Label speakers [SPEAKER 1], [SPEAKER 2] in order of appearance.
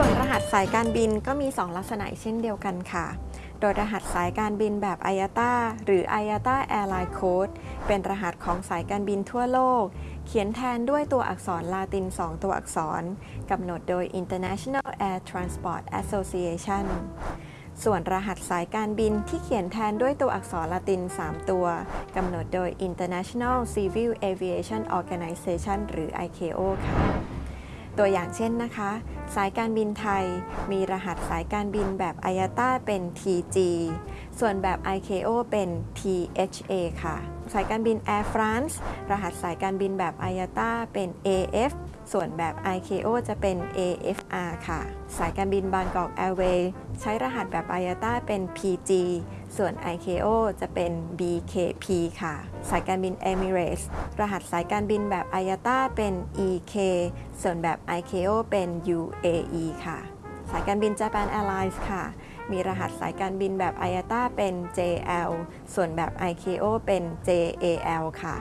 [SPEAKER 1] ่วนรหัสสายการบินก็มี 2 ลักษณะเช่นเดียวกันค่ะ โดยรหัสสายการบินแบบ IATA หรือ IATA Airline Code เป็นรหัสของสายการบินทั่วโลก เขียนแทนด้วยตัวอักษรลาติน 2 ตัวอักษร กำหนดโดย International Air Transport Association ส่วนรหัสสายการบินที่เขียนแทนด้วยตัวอักษรละติน 3 ตัว กำหนดโดย International Civil Aviation Organization หรือ ICAO ค่ะ ตัวอย่างเช่นนะคะ สายการบินไทย มีรหัสสายการบินแบบ IATA เป็น TG ส่วนแบบ ICAO เป็น THA ค่ะ สายการบิน Air France รหัสสายการบินแบบ IATA เป็น AF ส่วนแบบ ICAO จะเป็น AFR ค่ะ สายการบินบางกอก Airways ใช้รหัสแบบ IATA เป็น PG ส่วน ICAO จะเป็น BKP ค่ะ สายการบิน Emirates รหัสสายการบินแบบ IATA เป็น EK ส่วนแบบ ICAO เป็น UAE ค่ะ สายการบิน Japan Airlines ค่ะ มีรหัสสายการบินแบบ IATA เป็น JL ส่วนแบบ ICAO เป็น JAL ค่ะ